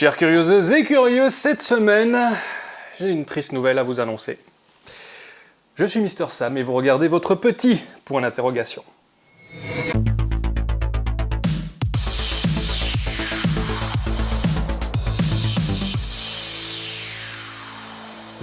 Chers curieuses et curieux, cette semaine, j'ai une triste nouvelle à vous annoncer. Je suis Mister Sam et vous regardez votre petit point d'interrogation.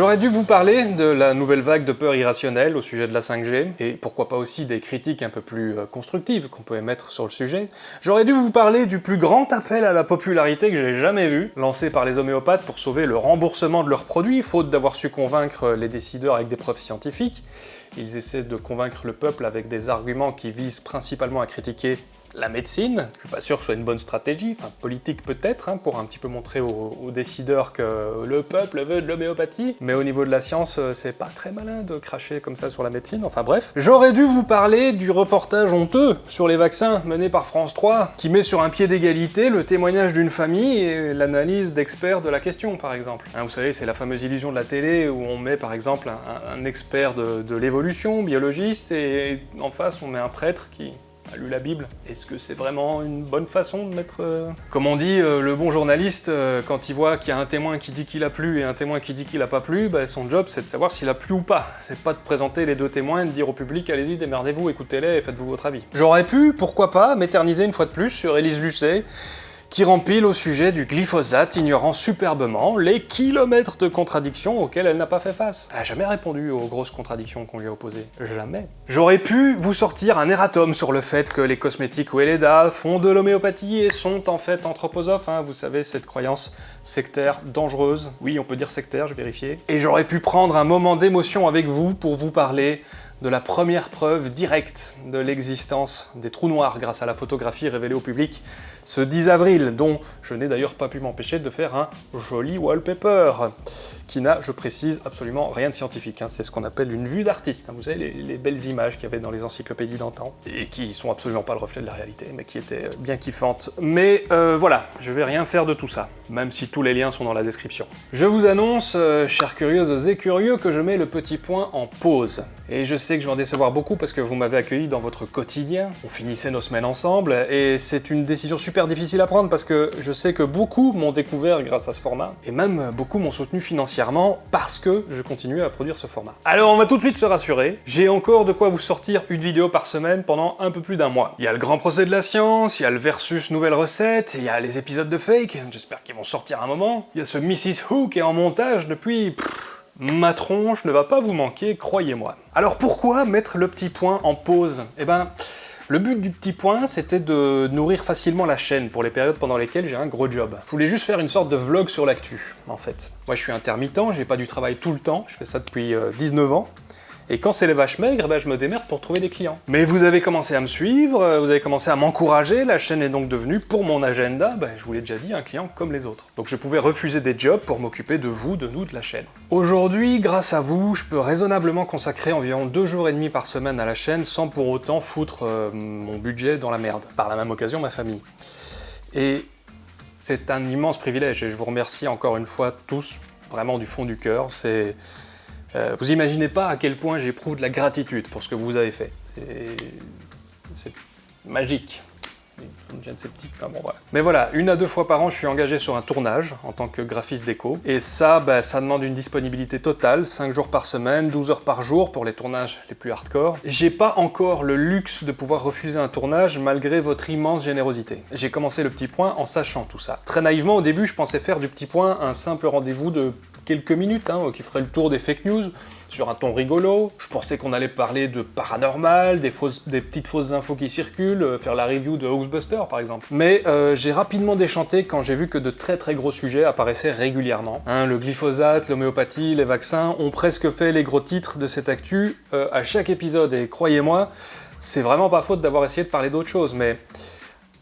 J'aurais dû vous parler de la nouvelle vague de peur irrationnelle au sujet de la 5G, et pourquoi pas aussi des critiques un peu plus euh, constructives qu'on peut émettre sur le sujet. J'aurais dû vous parler du plus grand appel à la popularité que j'ai jamais vu, lancé par les homéopathes pour sauver le remboursement de leurs produits, faute d'avoir su convaincre les décideurs avec des preuves scientifiques. Ils essaient de convaincre le peuple avec des arguments qui visent principalement à critiquer la médecine, je suis pas sûr que ce soit une bonne stratégie, enfin politique peut-être, hein, pour un petit peu montrer aux, décideurs que le peuple veut de l'homéopathie, mais au niveau de la science, euh, c'est pas très malin de cracher comme ça sur la médecine, enfin bref. J'aurais dû vous parler du reportage honteux sur les vaccins mené par France 3, qui met sur un pied d'égalité le témoignage d'une famille et l'analyse d'experts de la question, par exemple. Hein, vous savez, c'est la fameuse illusion de la télé où on met par exemple un, expert de l'évolution, biologiste, et en face on met un prêtre qui a lu la Bible. Est-ce que c'est vraiment une bonne façon de mettre... Euh, comme on dit, euh, le bon journaliste, euh, quand il voit qu'il y a un témoin qui dit qu'il a plu et un témoin qui dit qu'il a pas plu, bah, son job c'est de savoir s'il a plu ou pas. C'est pas de présenter les deux témoins et de dire au public « allez-y, démerdez-vous, écoutez-les et faites-vous votre avis ». J'aurais pu, pourquoi pas, m'éterniser une fois de plus sur Élise Lucet, qui rempile au sujet du glyphosate, ignorant superbement les kilomètres de contradictions auxquelles elle n'a pas fait face. Elle n'a jamais répondu aux grosses contradictions qu'on lui a opposées. Jamais. J'aurais pu vous sortir un erratum sur le fait que les cosmétiques Weleda font de l'homéopathie et sont en fait anthroposophes, hein, vous savez, cette croyance sectaire, dangereuse. Oui, on peut dire sectaire, je vérifiais. Et j'aurais pu prendre un moment d'émotion avec vous pour vous parler de la première preuve directe de l'existence des trous noirs grâce à la photographie révélée au public ce 10 avril, dont je n'ai d'ailleurs pas pu m'empêcher de faire un joli wallpaper qui n'a, je précise, absolument rien de scientifique. Hein. C'est ce qu'on appelle une vue d'artiste. Hein. Vous savez, les, belles images qu'il y avait dans les encyclopédies d'antan, et qui sont absolument pas le reflet de la réalité, mais qui étaient euh, bien kiffantes. Mais euh, voilà, je vais rien faire de tout ça, même si tous les liens sont dans la description. Je vous annonce, euh, chers curieuses et curieux, que je mets le petit point en pause. Et je sais que je vais en décevoir beaucoup parce que vous m'avez accueilli dans votre quotidien, on finissait nos semaines ensemble, et c'est une décision super difficile à prendre parce que je sais que beaucoup m'ont découvert grâce à ce format, et même beaucoup m'ont soutenu financièrement parce que je continue à produire ce format. Alors on va tout de suite se rassurer, j'ai encore de quoi vous sortir une vidéo par semaine pendant un peu plus d'un mois. Il y a le grand procès de la science, il y a le versus nouvelle recette, il y a les épisodes de fake, j'espère qu'ils vont sortir un moment, il y a ce Mrs Who qui est en montage depuis... ma tronche ne va pas vous manquer, croyez-moi. Alors pourquoi mettre le petit point en pause? Eh ben, le but du petit point, c'était de nourrir facilement la chaîne pour les périodes pendant lesquelles j'ai un gros job. Je voulais juste faire une sorte de vlog sur l'actu, en fait. Moi, je suis intermittent, j'ai pas du travail tout le temps, je fais ça depuis 19 euh, ans. Et quand c'est les vaches maigres, ben, je me démerde pour trouver des clients. Mais vous avez commencé à me suivre, euh, vous avez commencé à m'encourager, la chaîne est donc devenue, pour mon agenda, ben, je vous l'ai déjà dit, un client comme les autres. Donc je pouvais refuser des jobs pour m'occuper de vous, de nous, de la chaîne. Aujourd'hui, grâce à vous, je peux raisonnablement consacrer environ deux jours et demi par semaine à la chaîne sans pour autant foutre euh, mon budget dans la merde. Par la même occasion, ma famille. Et c'est un immense privilège et je vous remercie encore une fois tous, vraiment du fond du cœur. C'est euh, vous imaginez pas à quel point j'éprouve de la gratitude pour ce que vous avez fait. C'est magique. sceptique, enfin bon voilà. Mais voilà, une à deux fois par an, je suis engagé sur un tournage en tant que graphiste déco. Et ça, bah, ça demande une disponibilité totale, 5 jours par semaine, 12 heures par jour pour les tournages les plus hardcore. J'ai pas encore le luxe de pouvoir refuser un tournage malgré votre immense générosité. J'ai commencé le petit point en sachant tout ça. Très naïvement, au début, je pensais faire du petit point un simple rendez-vous de quelques minutes, hein, qui ferait le tour des fake news, sur un ton rigolo. Je pensais qu'on allait parler de paranormal, des, petites fausses infos qui circulent, euh, faire la review de Hoaxbuster par exemple. Mais euh, j'ai rapidement déchanté quand j'ai vu que de très très gros sujets apparaissaient régulièrement. Hein, le glyphosate, l'homéopathie, les vaccins ont presque fait les gros titres de cette actu euh, à chaque épisode, et croyez-moi, c'est vraiment pas faute d'avoir essayé de parler d'autre chose, mais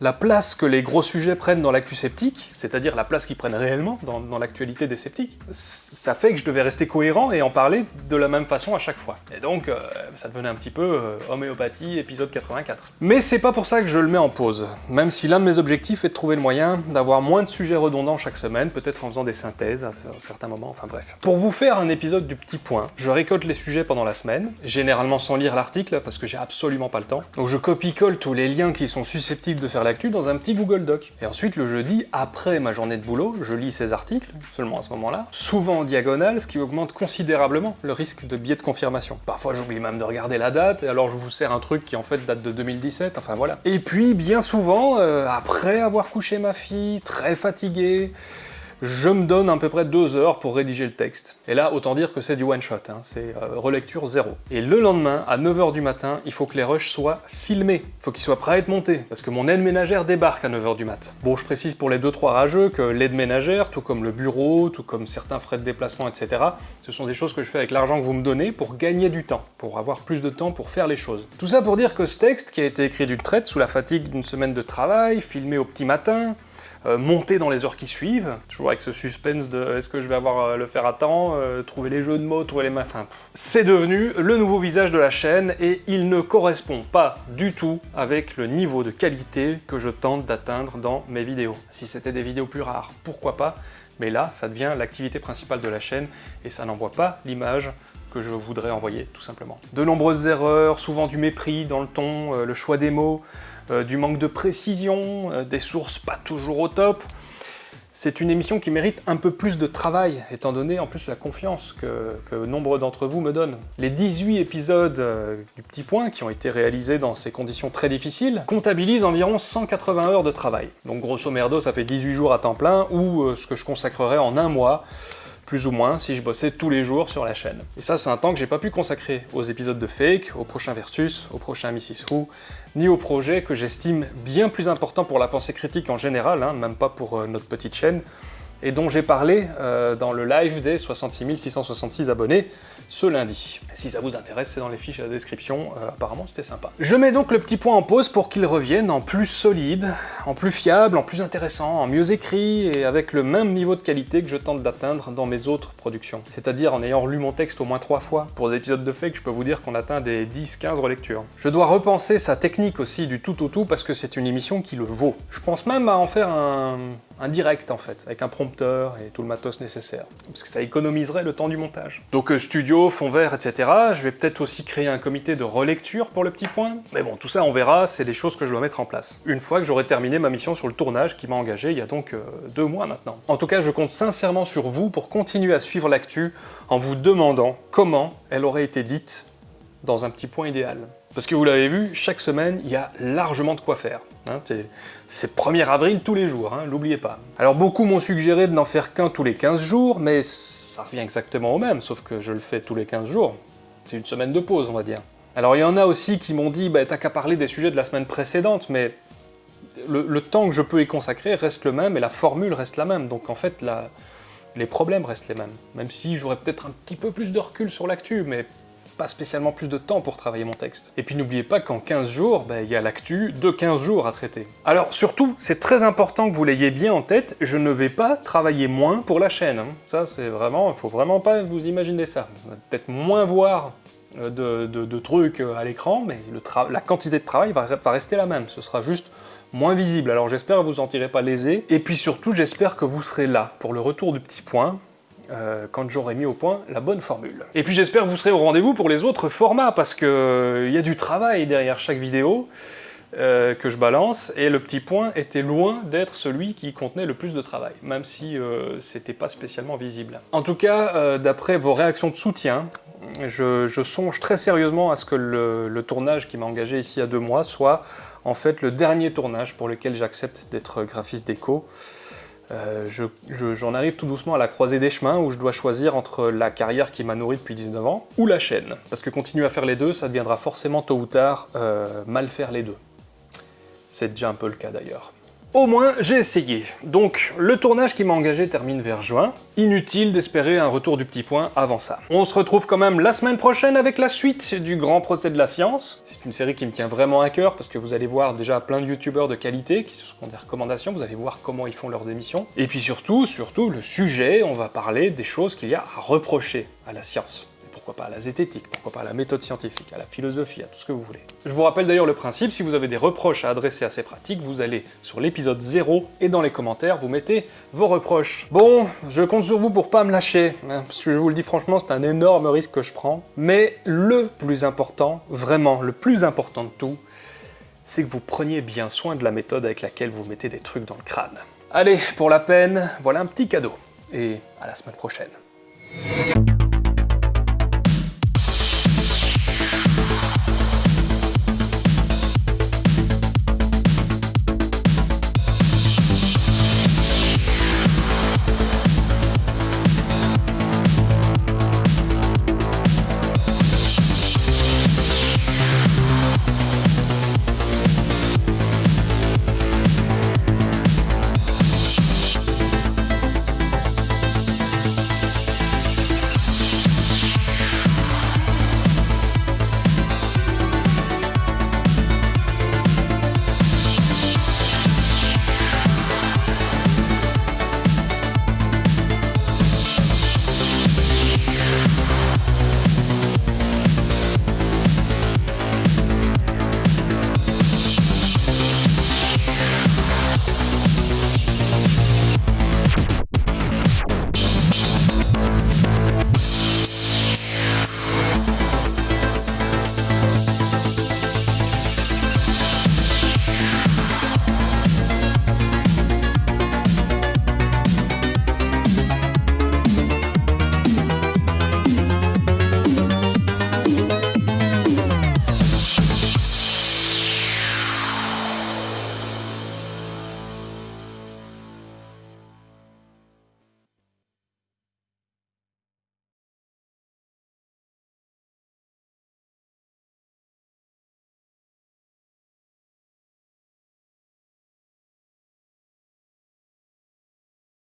la place que les gros sujets prennent dans l'actu sceptique, c'est-à-dire la place qu'ils prennent réellement dans, l'actualité des sceptiques, ça fait que je devais rester cohérent et en parler de la même façon à chaque fois. Et donc, euh, ça devenait un petit peu euh, homéopathie, épisode 84. Mais c'est pas pour ça que je le mets en pause, même si l'un de mes objectifs est de trouver le moyen d'avoir moins de sujets redondants chaque semaine, peut-être en faisant des synthèses à certains moments, enfin bref. Pour vous faire un épisode du petit point, je récolte les sujets pendant la semaine, généralement sans lire l'article, parce que j'ai absolument pas le temps. Donc je copie-colle tous les liens qui sont susceptibles de faire dans un petit Google Doc. Et ensuite, le jeudi, après ma journée de boulot, je lis ces articles, seulement à ce moment-là, souvent en diagonale, ce qui augmente considérablement le risque de biais de confirmation. Parfois, j'oublie même de regarder la date, et alors je vous sers un truc qui en fait date de 2017, enfin voilà. Et puis, bien souvent, euh, après avoir couché ma fille, très fatigué, je me donne à peu près deux heures pour rédiger le texte. Et là, autant dire que c'est du one-shot, hein, c'est euh, relecture zéro. Et le lendemain, à 9h du matin, il faut que les rushs soient filmés. Il faut qu'ils soient prêts à être montés, parce que mon aide ménagère débarque à 9h du mat. Bon, je précise pour les 2-3 rageux que l'aide ménagère, tout comme le bureau, tout comme certains frais de déplacement, etc., ce sont des choses que je fais avec l'argent que vous me donnez pour gagner du temps, pour avoir plus de temps pour faire les choses. Tout ça pour dire que ce texte, qui a été écrit d'une traite, sous la fatigue d'une semaine de travail, filmé au petit matin, monter dans les heures qui suivent, toujours avec ce suspense de est-ce que je vais avoir euh, le faire à temps, euh, trouver les jeux de mots, trouver les mains. C'est devenu le nouveau visage de la chaîne et il ne correspond pas du tout avec le niveau de qualité que je tente d'atteindre dans mes vidéos. Si c'était des vidéos plus rares, pourquoi pas, mais là, ça devient l'activité principale de la chaîne et ça n'envoie pas l'image que je voudrais envoyer, tout simplement. De nombreuses erreurs, souvent du mépris dans le ton, euh, le choix des mots, euh, du manque de précision, euh, des sources pas toujours au top. C'est une émission qui mérite un peu plus de travail, étant donné en plus la confiance que, nombre d'entre vous me donnent. Les 18 épisodes du Petit Point, qui ont été réalisés dans ces conditions très difficiles, comptabilisent environ 180 heures de travail. Donc grosso merdo, ça fait 18 jours à temps plein, ou ce que je consacrerais en un mois plus ou moins, si je bossais tous les jours sur la chaîne. Et ça, c'est un temps que j'ai pas pu consacrer aux épisodes de Fake, au prochain Versus, au prochain Mrs. Who, ni aux projets que j'estime bien plus importants pour la pensée critique en général, hein, même pas pour euh, notre petite chaîne, et dont j'ai parlé euh, dans le live des 66 666 abonnés ce lundi. Si ça vous intéresse, c'est dans les fiches à la description, euh, apparemment c'était sympa. Je mets donc le petit point en pause pour qu'il revienne en plus solide, en plus fiable, en plus intéressant, en mieux écrit, et avec le même niveau de qualité que je tente d'atteindre dans mes autres productions. C'est-à-dire en ayant relu mon texte au moins trois fois. Pour des épisodes de fake, je peux vous dire qu'on atteint des 10-15 relectures. Je dois repenser sa technique aussi du tout au tout parce que c'est une émission qui le vaut. Je pense même à en faire un un direct en fait, avec un et tout le matos nécessaire, parce que ça économiserait le temps du montage. Donc euh, studio, fond vert, etc. Je vais peut-être aussi créer un comité de relecture pour le petit point, mais bon, tout ça on verra, c'est des choses que je dois mettre en place. Une fois que j'aurai terminé ma mission sur le tournage qui m'a engagé il y a donc euh, deux mois maintenant. En tout cas, je compte sincèrement sur vous pour continuer à suivre l'actu en vous demandant comment elle aurait été dite dans un petit point idéal. Parce que vous l'avez vu, chaque semaine, il y a largement de quoi faire. Hein, c'est 1er avril tous les jours, hein, l'oubliez pas. Alors beaucoup m'ont suggéré de n'en faire qu'un tous les 15 jours, mais ça revient exactement au même, sauf que je le fais tous les 15 jours. C'est une semaine de pause, on va dire. Alors il y en a aussi qui m'ont dit, bah, t'as qu'à parler des sujets de la semaine précédente, mais le, temps que je peux y consacrer reste le même et la formule reste la même, donc en fait les problèmes restent les mêmes. Même si j'aurais peut-être un petit peu plus de recul sur l'actu, mais pas spécialement plus de temps pour travailler mon texte. Et puis n'oubliez pas qu'en 15 jours, bah, il y a l'actu de 15 jours à traiter. Alors surtout, c'est très important que vous l'ayez bien en tête, je ne vais pas travailler moins pour la chaîne. Hein. Ça c'est vraiment, il faut vraiment pas vous imaginer ça. Peut-être moins voir euh, de, trucs euh, à l'écran, mais la quantité de travail va, va rester la même, ce sera juste moins visible. Alors j'espère que vous en tirez pas lésé, et puis surtout j'espère que vous serez là pour le retour du petit point, euh, quand j'aurai mis au point la bonne formule. Et puis j'espère que vous serez au rendez-vous pour les autres formats, parce qu'il euh, y a du travail derrière chaque vidéo euh, que je balance, et le petit point était loin d'être celui qui contenait le plus de travail, même si c'était pas spécialement visible. En tout cas, d'après vos réactions de soutien, je, songe très sérieusement à ce que le, le tournage qui m'a engagé ici a deux mois soit en fait le dernier tournage pour lequel j'accepte d'être graphiste déco. Euh, j'en arrive tout doucement à la croisée des chemins où je dois choisir entre la carrière qui m'a nourri depuis 19 ans ou la chaîne. Parce que continuer à faire les deux, ça deviendra forcément tôt ou tard euh, mal faire les deux. C'est déjà un peu le cas d'ailleurs. Au moins, j'ai essayé. Donc, le tournage qui m'a engagé termine vers juin. Inutile d'espérer un retour du petit point avant ça. On se retrouve quand même la semaine prochaine avec la suite du Grand Procès de la Science. C'est une série qui me tient vraiment à cœur parce que vous allez voir déjà plein de youtubeurs de qualité qui se font des recommandations, vous allez voir comment ils font leurs émissions. Et puis surtout, surtout, le sujet, on va parler des choses qu'il y a à reprocher à la science pourquoi pas à la zététique, pourquoi pas à la méthode scientifique, à la philosophie, à tout ce que vous voulez. Je vous rappelle d'ailleurs le principe, si vous avez des reproches à adresser à ces pratiques, vous allez sur l'épisode 0 et dans les commentaires, vous mettez vos reproches. Bon, je compte sur vous pour pas me lâcher, hein, parce que je vous le dis franchement, c'est un énorme risque que je prends, mais le plus important, vraiment le plus important de tout, c'est que vous preniez bien soin de la méthode avec laquelle vous mettez des trucs dans le crâne. Allez, pour la peine, voilà un petit cadeau. Et à la semaine prochaine.